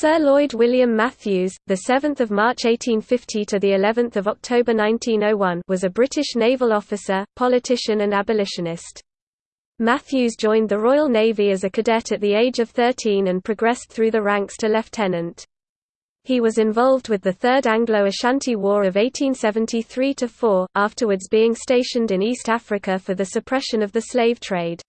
Sir Lloyd William Matthews, the 7th of March 1850 to the 11th of October 1901, was a British naval officer, politician and abolitionist. Matthews joined the Royal Navy as a cadet at the age of 13 and progressed through the ranks to lieutenant. He was involved with the Third Anglo-Ashanti War of 1873–4, afterwards being stationed in East Africa for the suppression of the slave trade.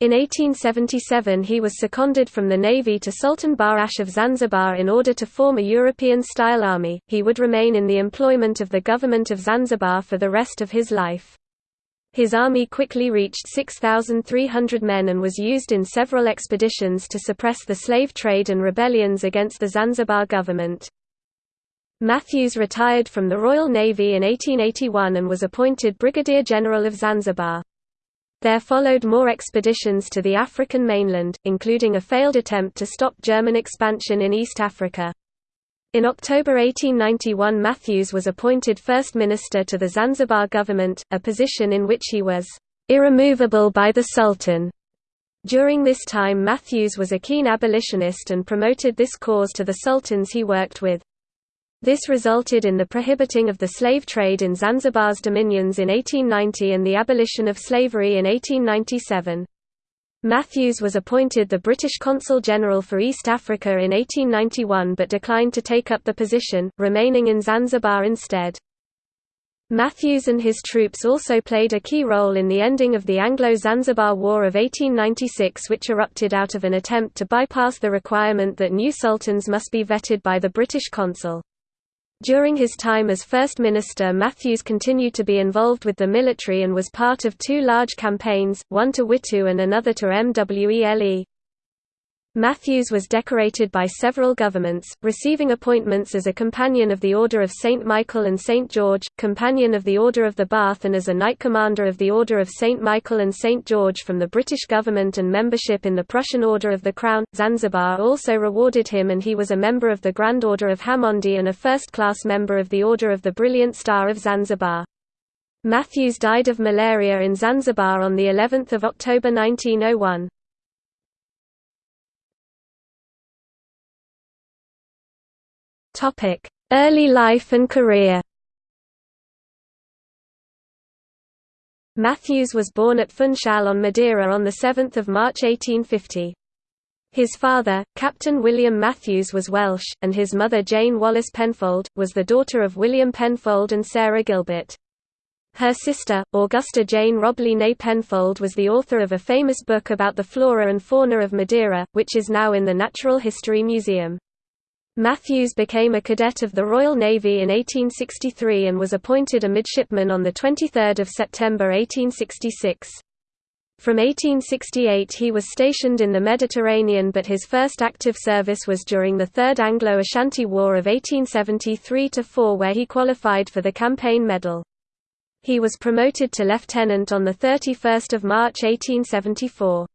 In 1877 he was seconded from the navy to Sultan Barghash of Zanzibar in order to form a European-style army. He would remain in the employment of the government of Zanzibar for the rest of his life. His army quickly reached 6,300 men and was used in several expeditions to suppress the slave trade and rebellions against the Zanzibar government. Matthews retired from the Royal Navy in 1881 and was appointed Brigadier General of Zanzibar. There followed more expeditions to the African mainland, including a failed attempt to stop German expansion in East Africa. In October 1891 Matthews was appointed First Minister to the Zanzibar government, a position in which he was irremovable by the Sultan. During this time Matthews was a keen abolitionist and promoted this cause to the sultans he worked with. This resulted in the prohibiting of the slave trade in Zanzibar's dominions in 1890 and the abolition of slavery in 1897. Matthews was appointed the British Consul General for East Africa in 1891 but declined to take up the position, remaining in Zanzibar instead. Matthews and his troops also played a key role in the ending of the Anglo-Zanzibar War of 1896 which erupted out of an attempt to bypass the requirement that new sultans must be vetted by the British consul. During his time as First Minister Matthews continued to be involved with the military and was part of two large campaigns, one to Witu and another to Mwele. Matthews was decorated by several governments, receiving appointments as a Companion of the Order of St. Michael and St. George, Companion of the Order of the Bath and as a Knight Commander of the Order of St. Michael and St. George from the British government and membership in the Prussian Order of the Crown. Zanzibar also rewarded him and he was a member of the Grand Order of Hamondi and a first-class member of the Order of the Brilliant Star of Zanzibar. Matthews died of malaria in Zanzibar on the 11th of October 1901. Early life and career Matthews was born at Funchal on Madeira on 7 March 1850. His father, Captain William Matthews was Welsh, and his mother Jane Wallace Penfold, was the daughter of William Penfold and Sarah Gilbert. Her sister, Augusta Jane Robley née Penfold was the author of a famous book about the flora and fauna of Madeira, which is now in the Natural History Museum. Matthews became a cadet of the Royal Navy in 1863 and was appointed a midshipman on 23 September 1866. From 1868 he was stationed in the Mediterranean but his first active service was during the Third Anglo-Ashanti War of 1873–4 where he qualified for the campaign medal. He was promoted to lieutenant on 31 March 1874.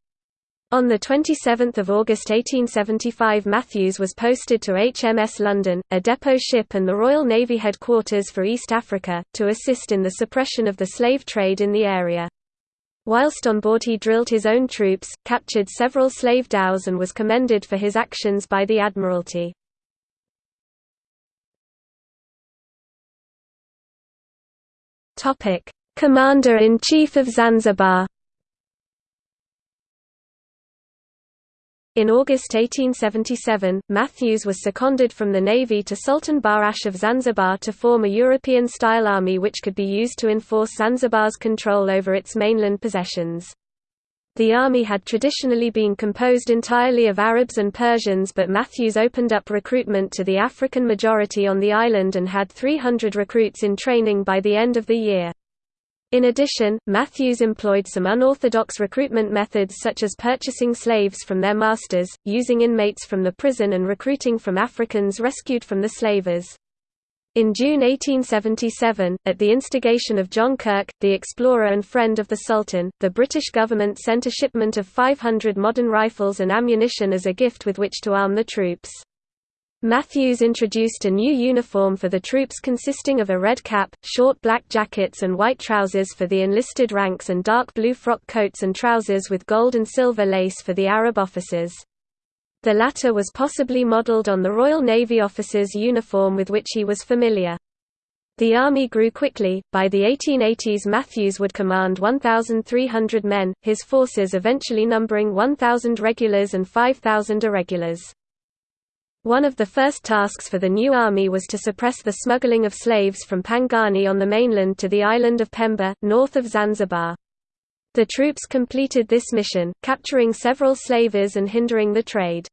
On 27 August 1875 Matthews was posted to HMS London, a depot ship and the Royal Navy headquarters for East Africa, to assist in the suppression of the slave trade in the area. Whilst on board he drilled his own troops, captured several slave dhows and was commended for his actions by the Admiralty. Commander-in-Chief of Zanzibar In August 1877, Matthews was seconded from the Navy to Sultan Barghash of Zanzibar to form a European-style army which could be used to enforce Zanzibar's control over its mainland possessions. The army had traditionally been composed entirely of Arabs and Persians but Matthews opened up recruitment to the African majority on the island and had 300 recruits in training by the end of the year. In addition, Matthews employed some unorthodox recruitment methods such as purchasing slaves from their masters, using inmates from the prison and recruiting from Africans rescued from the slavers. In June 1877, at the instigation of John Kirk, the explorer and friend of the Sultan, the British government sent a shipment of 500 modern rifles and ammunition as a gift with which to arm the troops. Matthews introduced a new uniform for the troops consisting of a red cap, short black jackets and white trousers for the enlisted ranks and dark blue frock coats and trousers with gold and silver lace for the Arab officers. The latter was possibly modelled on the Royal Navy officer's uniform with which he was familiar. The army grew quickly, by the 1880s Matthews would command 1,300 men, his forces eventually numbering 1,000 regulars and 5,000 irregulars. One of the first tasks for the new army was to suppress the smuggling of slaves from Pangani on the mainland to the island of Pemba, north of Zanzibar. The troops completed this mission, capturing several slavers and hindering the trade.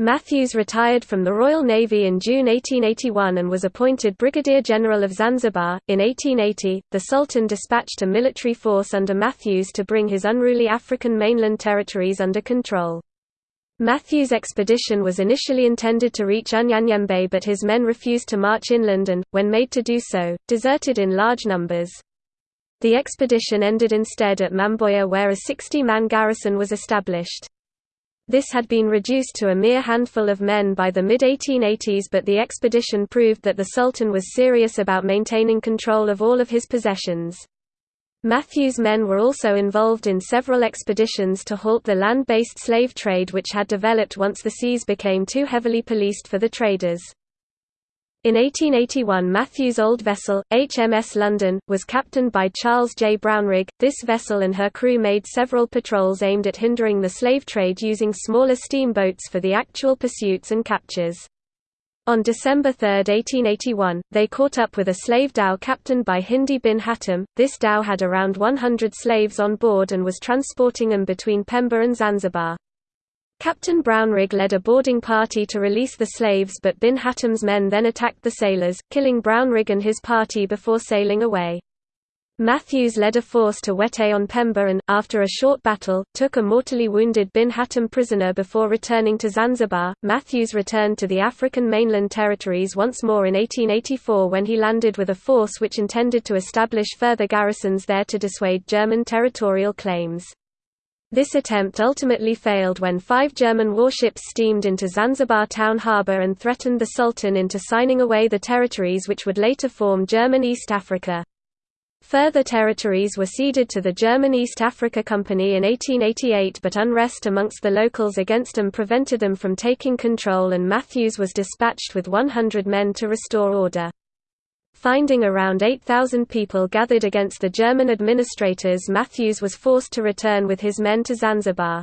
Matthews retired from the Royal Navy in June 1881 and was appointed Brigadier General of Zanzibar. In 1880, the Sultan dispatched a military force under Matthews to bring his unruly African mainland territories under control. Matthews' expedition was initially intended to reach Unyanyembe but his men refused to march inland and, when made to do so, deserted in large numbers. The expedition ended instead at Mamboya where a 60-man garrison was established. This had been reduced to a mere handful of men by the mid-1880s but the expedition proved that the Sultan was serious about maintaining control of all of his possessions. Matthews' men were also involved in several expeditions to halt the land-based slave trade which had developed once the seas became too heavily policed for the traders. In 1881 Matthews' old vessel, HMS London, was captained by Charles J. Brownrigg. This vessel and her crew made several patrols aimed at hindering the slave trade using smaller steamboats for the actual pursuits and captures. On December 3, 1881, they caught up with a slave dhow captained by Hindi bin Hatim. This dhow had around 100 slaves on board and was transporting them between Pemba and Zanzibar. Captain Brownrigg led a boarding party to release the slaves but Bin Hatim's men then attacked the sailors, killing Brownrigg and his party before sailing away. Matthews led a force to Wete on Pemba and, after a short battle, took a mortally wounded Bin Hatim prisoner before returning to Zanzibar. Matthews returned to the African mainland territories once more in 1884 when he landed with a force which intended to establish further garrisons there to dissuade German territorial claims. This attempt ultimately failed when five German warships steamed into Zanzibar town harbour and threatened the Sultan into signing away the territories which would later form German East Africa. Further territories were ceded to the German East Africa Company in 1888 but unrest amongst the locals against them prevented them from taking control and Matthews was dispatched with 100 men to restore order. Finding around 8,000 people gathered against the German administrators Matthews was forced to return with his men to Zanzibar.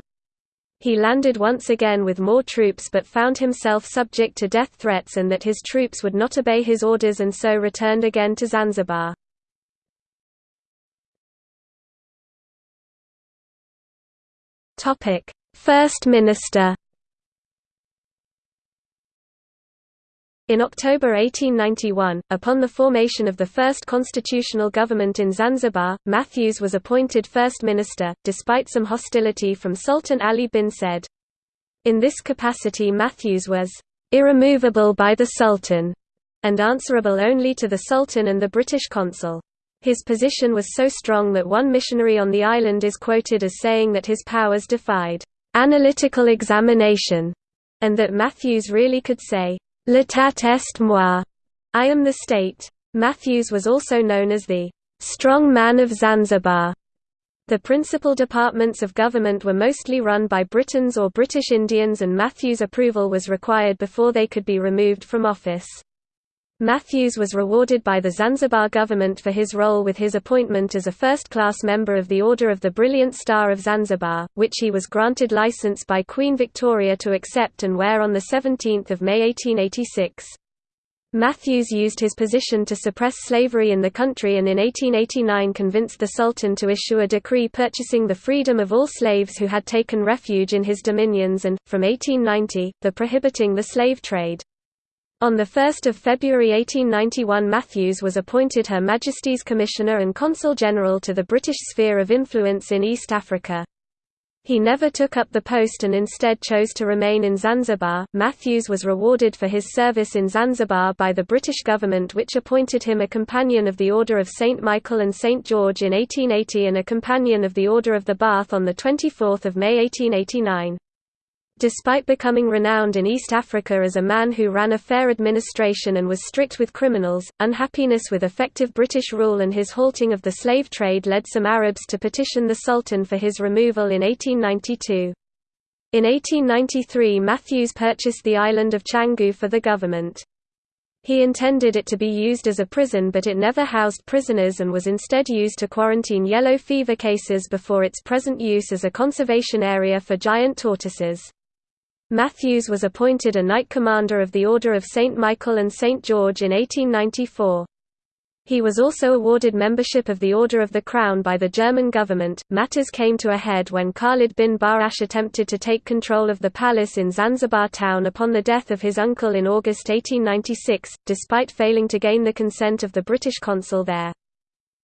He landed once again with more troops but found himself subject to death threats and that his troops would not obey his orders and so returned again to Zanzibar. First Minister In October 1891, upon the formation of the first constitutional government in Zanzibar, Matthews was appointed First Minister, despite some hostility from Sultan Ali bin Said. In this capacity Matthews was «irremovable by the Sultan» and answerable only to the Sultan and the British consul. His position was so strong that one missionary on the island is quoted as saying that his powers defied «analytical examination» and that Matthews really could say L'État est moi. I am the state. Matthews was also known as the strong man of Zanzibar. The principal departments of government were mostly run by Britons or British Indians and Matthews' approval was required before they could be removed from office. Matthews was rewarded by the Zanzibar government for his role with his appointment as a first-class member of the Order of the Brilliant Star of Zanzibar, which he was granted license by Queen Victoria to accept and wear on 17 May 1886. Matthews used his position to suppress slavery in the country and in 1889 convinced the Sultan to issue a decree purchasing the freedom of all slaves who had taken refuge in his dominions and, from 1890, the prohibiting the slave trade. On 1 February 1891 Matthews was appointed Her Majesty's Commissioner and Consul General to the British Sphere of Influence in East Africa. He never took up the post and instead chose to remain in Zanzibar. Matthews was rewarded for his service in Zanzibar by the British government, which appointed him a Companion of the Order of St. Michael and St. George in 1880 and a Companion of the Order of the Bath on 24 May 1889. Despite becoming renowned in East Africa as a man who ran a fair administration and was strict with criminals, unhappiness with effective British rule and his halting of the slave trade led some Arabs to petition the Sultan for his removal in 1892. In 1893 Matthews purchased the island of Changu for the government. He intended it to be used as a prison but it never housed prisoners and was instead used to quarantine yellow fever cases before its present use as a conservation area for giant tortoises. Matthews was appointed a Knight Commander of the Order of St. Michael and St. George in 1894. He was also awarded membership of the Order of the Crown by the German government. Matters came to a head when Khalid bin Barghash attempted to take control of the palace in Zanzibar town upon the death of his uncle in August 1896, despite failing to gain the consent of the British consul there.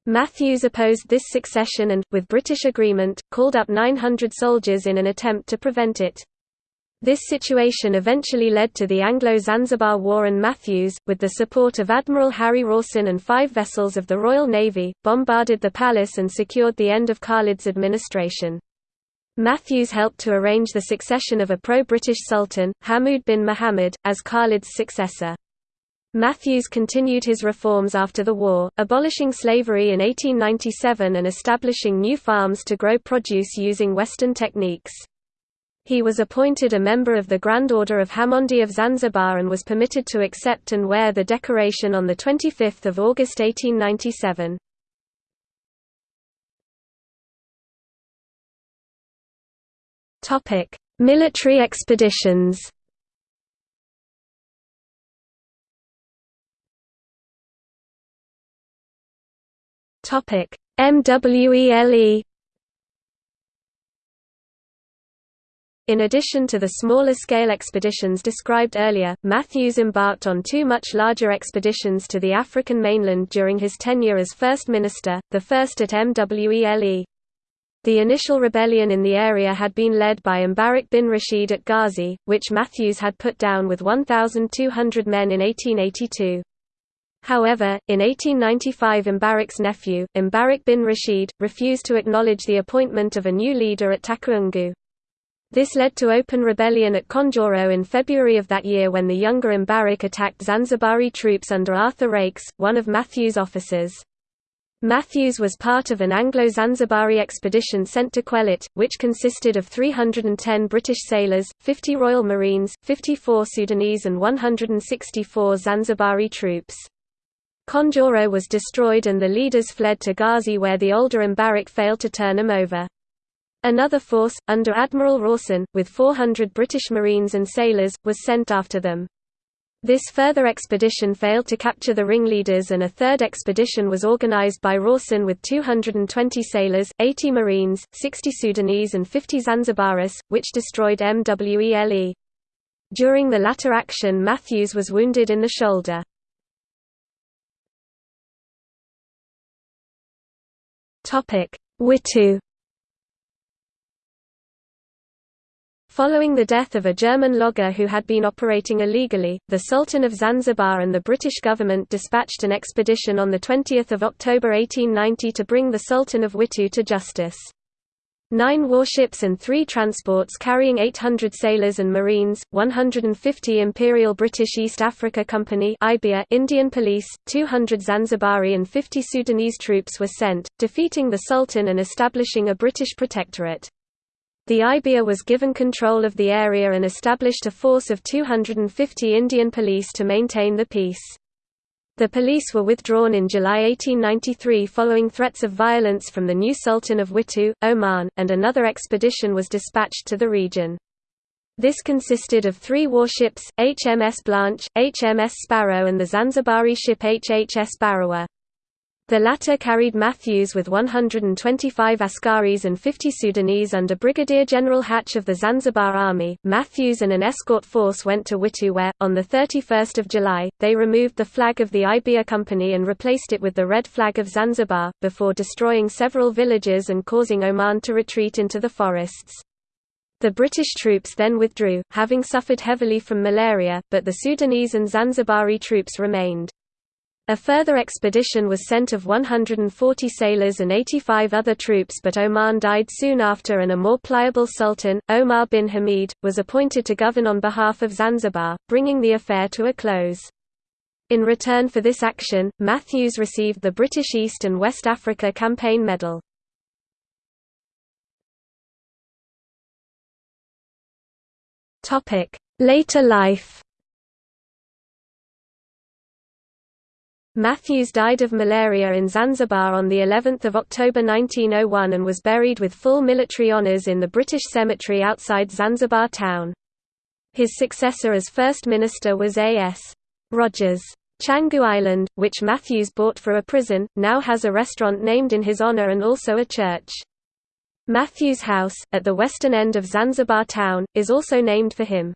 Matthews opposed this succession and, with British agreement, called up 900 soldiers in an attempt to prevent it. This situation eventually led to the Anglo-Zanzibar War and Matthews, with the support of Admiral Harry Rawson and five vessels of the Royal Navy, bombarded the palace and secured the end of Khalid's administration. Matthews helped to arrange the succession of a pro-British sultan, Hamoud bin Muhammad, as Khalid's successor. Matthews continued his reforms after the war, abolishing slavery in 1897 and establishing new farms to grow produce using Western techniques. He was appointed a member of the Grand Order of Hamondi of Zanzibar and was permitted to accept and wear the decoration on 25 August 1897. Military expeditions MWELE In addition to the smaller-scale expeditions described earlier, Matthews embarked on two much larger expeditions to the African mainland during his tenure as First Minister, the first at MWELE. The initial rebellion in the area had been led by Mbarak bin Rashid at Ghazi, which Matthews had put down with 1,200 men in 1882. However, in 1895 Mbarak's nephew, Mbarak bin Rashid, refused to acknowledge the appointment of a new leader at Takaungu. This led to open rebellion at Konjoro in February of that year when the younger Mbarak attacked Zanzibari troops under Arthur Raikes, one of Matthews' officers. Matthews was part of an Anglo-Zanzibari expedition sent to quell it, which consisted of 310 British sailors, 50 Royal Marines, 54 Sudanese and 164 Zanzibari troops. Konjoro was destroyed and the leaders fled to Ghazi where the older Mbarak failed to turn them over. Another force, under Admiral Rawson, with 400 British Marines and sailors, was sent after them. This further expedition failed to capture the ringleaders and a third expedition was organized by Rawson with 220 sailors, 80 Marines, 60 Sudanese and 50 Zanzibaris, which destroyed MWELE. During the latter action Matthews was wounded in the shoulder. Witu Following the death of a German logger who had been operating illegally, the Sultan of Zanzibar and the British government dispatched an expedition on 20 October 1890 to bring the Sultan of Witu to justice. Nine warships and three transports carrying 800 sailors and marines, 150 Imperial British East Africa Company Indian Police, 200 Zanzibari and 50 Sudanese troops were sent, defeating the Sultan and establishing a British protectorate. The IBEA was given control of the area and established a force of 250 Indian police to maintain the peace. The police were withdrawn in July 1893 following threats of violence from the new Sultan of Witu, Oman, and another expedition was dispatched to the region. This consisted of three warships, HMS Blanche, HMS Sparrow and the Zanzibari ship HHS Barawa. The latter carried Matthews with 125 Askaris and 50 Sudanese under Brigadier General Hatch of the Zanzibar Army. Matthews and an escort force went to Witu where, on 31 July, they removed the flag of the IBEA Company and replaced it with the red flag of Zanzibar, before destroying several villages and causing Oman to retreat into the forests. The British troops then withdrew, having suffered heavily from malaria, but the Sudanese and Zanzibari troops remained. A further expedition was sent of 140 sailors and 85 other troops but Oman died soon after and a more pliable sultan, Omar bin Hamid, was appointed to govern on behalf of Zanzibar, bringing the affair to a close. In return for this action, Matthews received the British East and West Africa Campaign Medal. Later life Matthews died of malaria in Zanzibar on the 11th of October 1901 and was buried with full military honours in the British cemetery outside Zanzibar town. His successor as First Minister was A.S. Rogers. Changu Island, which Matthews bought for a prison, now has a restaurant named in his honour and also a church. Matthews House, at the western end of Zanzibar town, is also named for him.